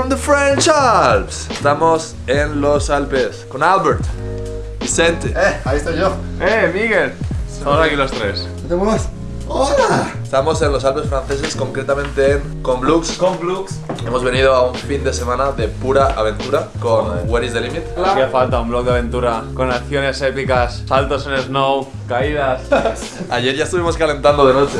from the French Alps. Estamos en los Alpes con Albert, Vicente. Eh, ahí estoy yo. Eh, Miguel. Estamos aquí los tres. ¿No te muevas? ¡Hola! Estamos en los Alpes franceses, concretamente en Conblux. Conblux. Hemos venido a un fin de semana de pura aventura con Where is the Limit. Hacía falta un blog de aventura con acciones épicas, saltos en snow, caídas. Ayer ya estuvimos calentando de noche.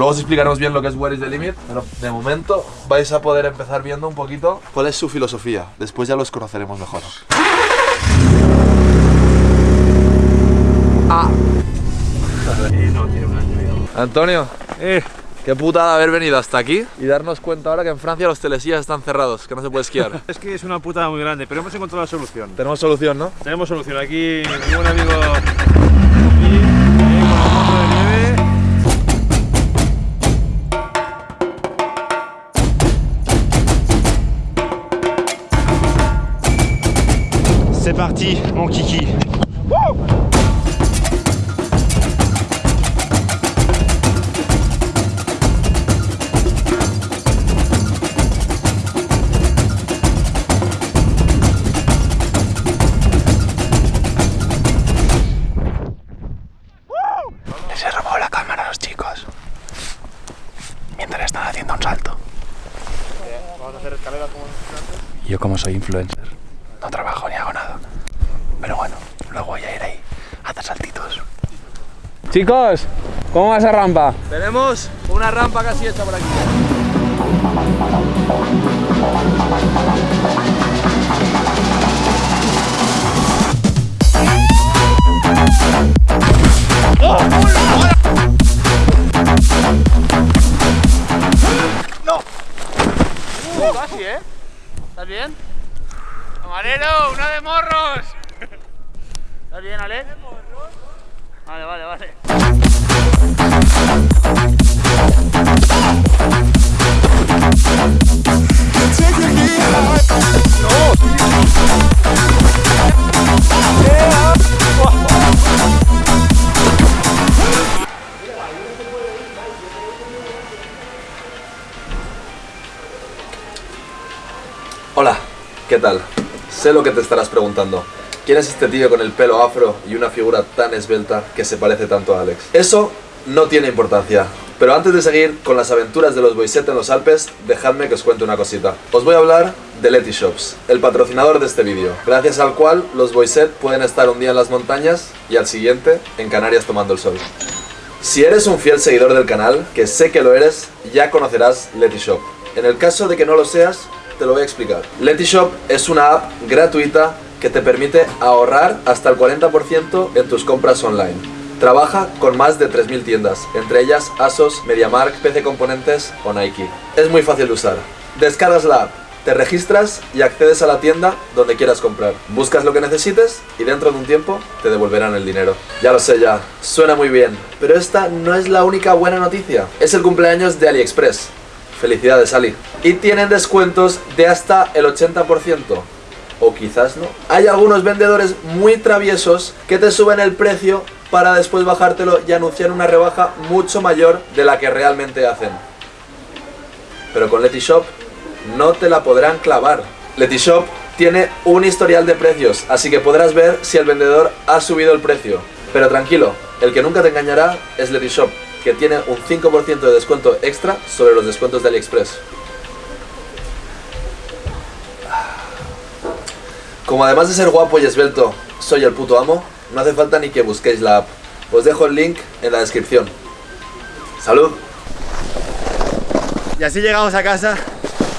Luego os explicaremos bien lo que es Where is the Limit, pero de momento vais a poder empezar viendo un poquito cuál es su filosofía. Después ya los conoceremos mejor. Ah. Antonio, Eh, qué putada haber venido hasta aquí y darnos cuenta ahora que en Francia los telesías están cerrados, que no se puede esquiar. Es que es una putada muy grande, pero hemos encontrado la solución. Tenemos solución, ¿no? Tenemos solución. Aquí mi buen amigo parti, mon kiki. Se robó la cámara a los chicos. Mientras están haciendo un salto. Yo como soy influencer, no trabajo ni hago nada. Pero bueno, luego voy a ir ahí a hacer saltitos. Chicos, ¿cómo va esa rampa? Tenemos una rampa casi hecha por aquí. Casi, ¿eh? ¿Estás bien? ¡Camarero, una de morros! ¿Estás bien, Ale? Hola, ¿qué tal? Sé lo que te estarás preguntando. ¿Quién es este tío con el pelo afro y una figura tan esbelta que se parece tanto a Alex? Eso no tiene importancia. Pero antes de seguir con las aventuras de los Boyset en los Alpes, dejadme que os cuente una cosita. Os voy a hablar de Leti Shops, el patrocinador de este vídeo, gracias al cual los Boyset pueden estar un día en las montañas y al siguiente en Canarias tomando el sol. Si eres un fiel seguidor del canal, que sé que lo eres, ya conocerás Letishop. En el caso de que no lo seas, te lo voy a explicar. Letishop es una app gratuita que te permite ahorrar hasta el 40% en tus compras online. Trabaja con más de 3.000 tiendas, entre ellas ASOS, MediaMark, PC Componentes o Nike. Es muy fácil de usar. Descargas la app, te registras y accedes a la tienda donde quieras comprar. Buscas lo que necesites y dentro de un tiempo te devolverán el dinero. Ya lo sé ya, suena muy bien, pero esta no es la única buena noticia. Es el cumpleaños de AliExpress. Felicidades Ali. Y tienen descuentos de hasta el 80%. O quizás no. Hay algunos vendedores muy traviesos que te suben el precio para después bajártelo y anunciar una rebaja mucho mayor de la que realmente hacen. Pero con Letishop no te la podrán clavar. Letishop tiene un historial de precios, así que podrás ver si el vendedor ha subido el precio. Pero tranquilo, el que nunca te engañará es Letishop, que tiene un 5% de descuento extra sobre los descuentos de AliExpress. Como además de ser guapo y esbelto, soy el puto amo, no hace falta ni que busquéis la app. Os dejo el link en la descripción. ¡Salud! Y así llegamos a casa,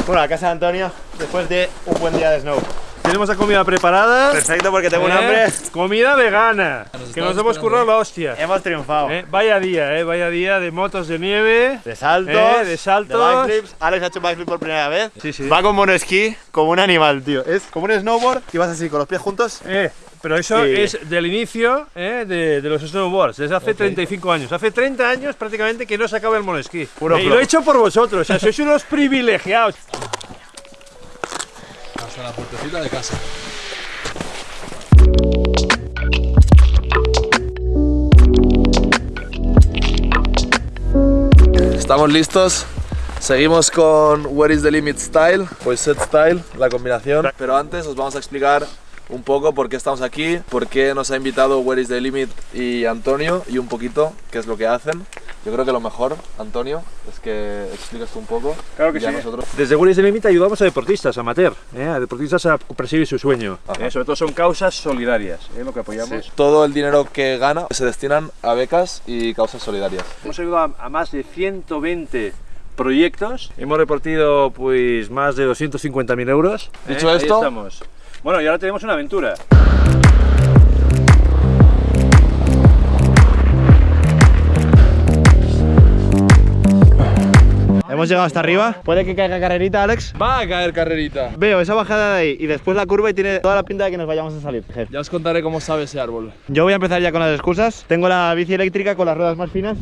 bueno, a casa de Antonio, después de un buen día de snow. Tenemos la comida preparada. Perfecto, porque tengo un ¿eh? hambre. Comida vegana. que nos hemos currado la hostia. Hemos triunfado. ¿eh? Vaya día, eh, vaya día de motos de nieve. De saltos, Eh, de saltos. backflips. Alex ha hecho backflip por primera vez. Sí, sí. Va con monoesquí como un animal, tío. Es como un snowboard y vas así con los pies juntos. Eh, pero eso Sí. es del inicio eh, de, de los snowboards, desde hace 35 años. Hace 30 años prácticamente que no se acaba el monoesquí. Eh, y lo he hecho por vosotros, o sea, sois unos privilegiados la puertecita de casa. Estamos listos. Seguimos con Where is the Limit Style, pues set style, la combinación. Pero antes os vamos a explicar un poco por qué estamos aquí, por qué nos ha invitado Where is the Limit y Antonio y un poquito qué es lo que hacen. Yo creo que lo mejor, Antonio, es que expliques tú un poco. Claro que sí. nosotros. Desde Willis de Limita ayudamos a deportistas amateur, ¿eh? a deportistas a perseguir su sueño. ¿eh? Sobre todo son causas solidarias, ¿eh? lo que apoyamos. Todo el dinero que gana se destinan a becas y causas solidarias. Hemos ayudado a, a más de 120 proyectos. Hemos repartido pues más de 250.000 euros. ¿eh? Dicho Ahí esto- estamos. Bueno, y ahora tenemos una aventura. Hemos llegado hasta arriba. Puede que caiga carrerita, Alex. Va a caer carrerita. Veo esa bajada de ahí y después la curva y tiene toda la pinta de que nos vayamos a salir. Ya os contaré cómo sabe ese árbol. Yo voy a empezar ya con las excusas. Tengo la bici eléctrica con las ruedas más finas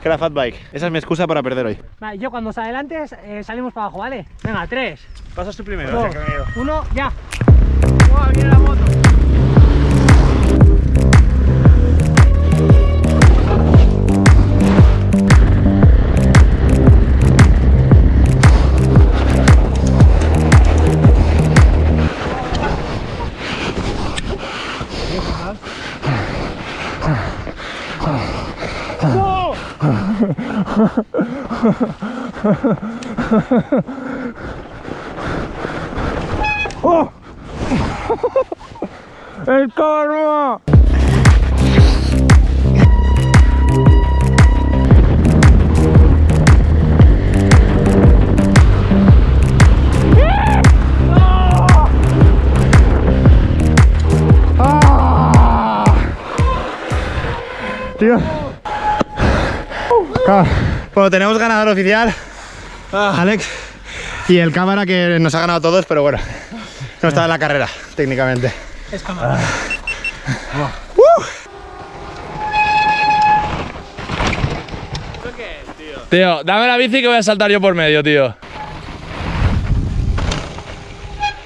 que la fat bike. Esa es mi excusa para perder hoy. Vale, yo cuando se adelante eh, salimos para abajo, ¿vale? Venga, tres, Pasas tú primero. dos, o sea que llevo. uno, ya. ¡Wow, viene Bueno, tenemos ganador oficial. Alex. Y el cámara que nos ha ganado a todos, pero bueno. No estaba en la carrera, técnicamente. Es cámara. Tío, dame la bici que voy a saltar yo por medio, tío.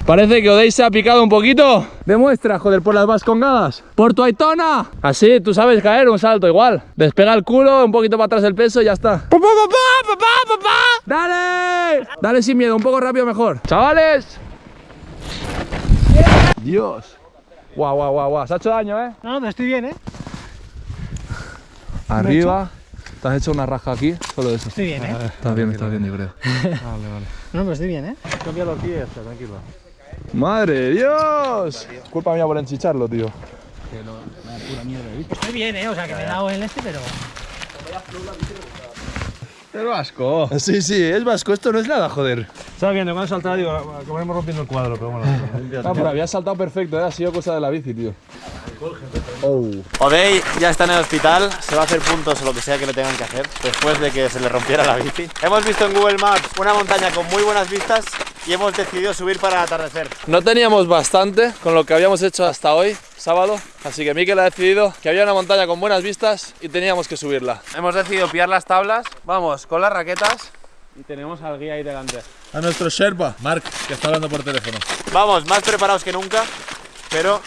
Parece que Odey se ha picado un poquito. Demuestra, joder, por las vascongadas. Por tu Aitona. Así, tú sabes caer un salto igual. Despega el culo, un poquito para atrás el peso y ya está. ¡Papá, papá, papá, papá! ¡Dale! Dale sin miedo, un poco rápido mejor. ¡Chavales! Dios. Guau, guau, guau, guau. Se ha hecho daño, ¿eh? No, no, estoy bien, ¿eh? Arriba. Te has hecho una raja aquí, solo eso. Estoy bien, ¿eh? Estás bien, estás bien, yo creo. No, pero estoy bien, ¿eh? Cambia los pies, tranquilo. ¡Madre de Dios! Culpa mía por enchicharlo, tío. Estoy bien, ¿eh? O sea, que me he dado en este, pero... Es vasco. Sí, sí, es vasco. Esto no es nada, joder. Estaba viendo, cuando saltaba, digo, acabaremos rompiendo el cuadro, pero bueno. Ah, pero había saltado perfecto, ¿eh? ha sido cosa de la bici, tío. Odey ya está en el hospital, se va a hacer puntos o lo que sea que le tengan que hacer después de que se le rompiera la bici. Hemos visto en Google Maps una montaña con muy buenas vistas y hemos decidido subir para atardecer. No teníamos bastante con lo que habíamos hecho hasta hoy, sábado, así que Mikel ha decidido que había una montaña con buenas vistas y teníamos que subirla. Hemos decidido pillar las tablas, vamos con las raquetas y tenemos al guía ahí delante. A nuestro Sherpa, Mark, que está hablando por teléfono. Vamos, más preparados que nunca, pero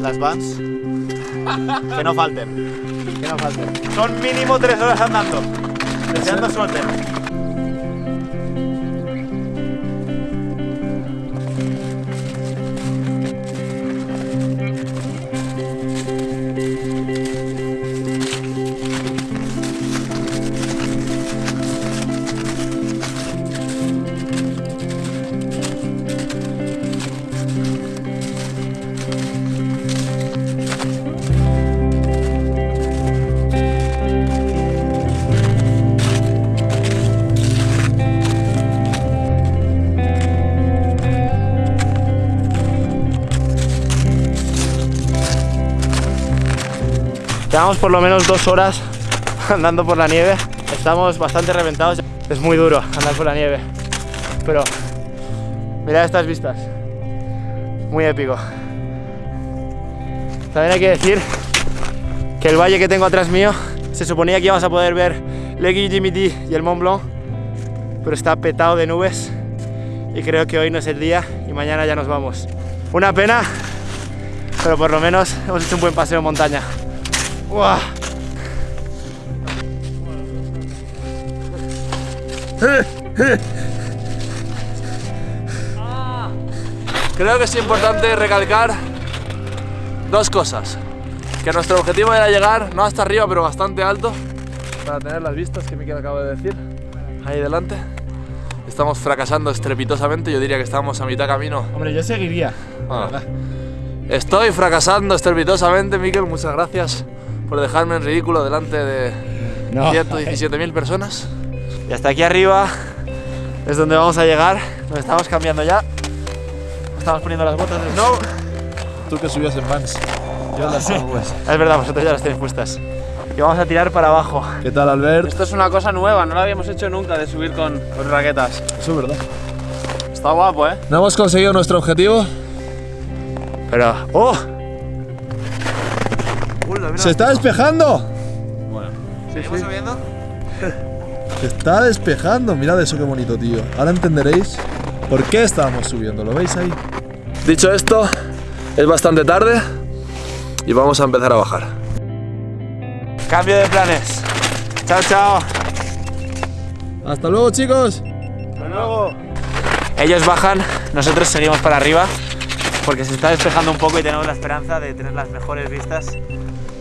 las vans que no falten. Que no falten. Son mínimo tres horas andando. Deseando suerte. Llevamos por lo menos dos horas andando por la nieve. Estamos bastante reventados. Es muy duro andar por la nieve. Pero mirad estas vistas. Muy épico. También hay que decir que el valle que tengo atrás mío se suponía que íbamos a poder ver Legui Jimity y el Mont Blanc, pero está petado de nubes y creo que hoy no es el día y mañana ya nos vamos. Una pena, pero por lo menos hemos hecho un buen paseo en montaña. ¡Uah! Creo que es importante recalcar dos cosas. Que nuestro objetivo era llegar, no hasta arriba, pero bastante alto, para tener las vistas que Miquel acaba de decir, ahí delante. Estamos fracasando estrepitosamente, yo diría que estamos a mitad camino. Hombre, yo seguiría. Ah. Estoy fracasando estrepitosamente, Miquel, muchas gracias por dejarme en ridículo delante de No. 117.000 personas. Y hasta aquí arriba es donde vamos a llegar. Nos estamos cambiando ya. Estamos poniendo las botas de snow. Tú que subías en Vans. Yo las pues. Es verdad, vosotros ya las tenéis puestas. Y vamos a tirar para abajo. ¿Qué tal, Albert? Esto es una cosa nueva, no lo habíamos hecho nunca de subir con, con raquetas. Eso es verdad. Está guapo, ¿eh? ¿No hemos conseguido nuestro objetivo? Pero. ¡Oh! ¡Se está despejando! ¿Seguimos subiendo? Se está despejando. Mirad eso qué bonito, tío. Ahora entenderéis por qué estábamos subiendo. ¿Lo veis ahí? Dicho esto, es bastante tarde y vamos a empezar a bajar. Cambio de planes. Chao, chao. Hasta luego, chicos. Ellos bajan, nosotros seguimos para arriba. Porque se está despejando un poco y tenemos la esperanza de tener las mejores vistas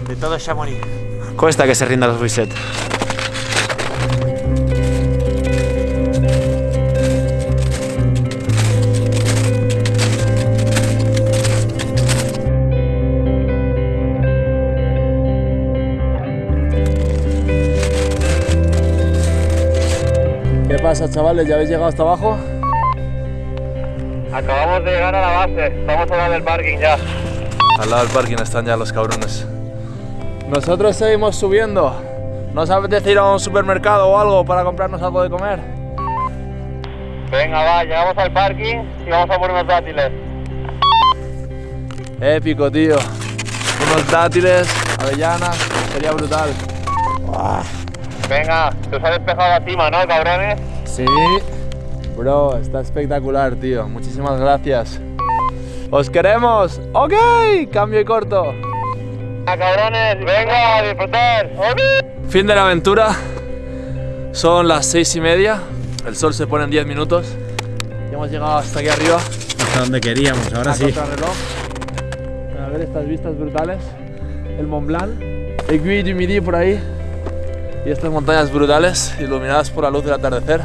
de todo Chamonix. Cuesta que se rinda los Buiset. ¿Qué pasa, chavales? ¿Ya habéis llegado hasta abajo? Acabamos de llegar a la base, estamos al lado del parking ya. Al lado del parking están ya los cabrones. Nosotros seguimos subiendo. ¿No apetece ir a un supermercado o algo para comprarnos algo de comer? Venga, va, llegamos al parking y vamos a por unos dátiles. Épico, tío. Unos dátiles, avellanas, sería brutal. Venga, que os ha despejado la cima, ¿no, cabrones? Sí. Bro, está espectacular, tío. Muchísimas gracias. ¡Os queremos! ¡Ok! Cambio y corto. ¡Ah, cabrones! ¡Venga, a disfrutar! Fin de la aventura. Son las seis y media. El sol se pone en 10 minutos. Ya hemos llegado hasta aquí arriba. Hasta donde queríamos, ahora a contrarreloj. A ver estas vistas brutales. El Mont Blanc. El Guy du Midi por ahí. Y estas montañas brutales, iluminadas por la luz del atardecer.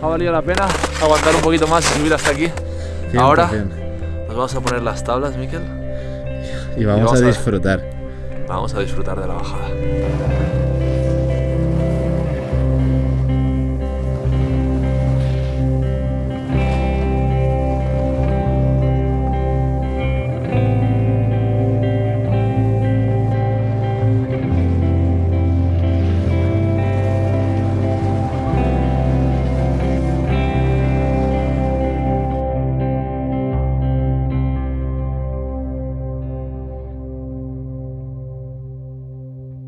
Ha valido la pena aguantar un poquito más y subir hasta aquí. Ahora nos vamos a poner las tablas, Miquel. Y vamos a disfrutar. Vamos a disfrutar de la bajada.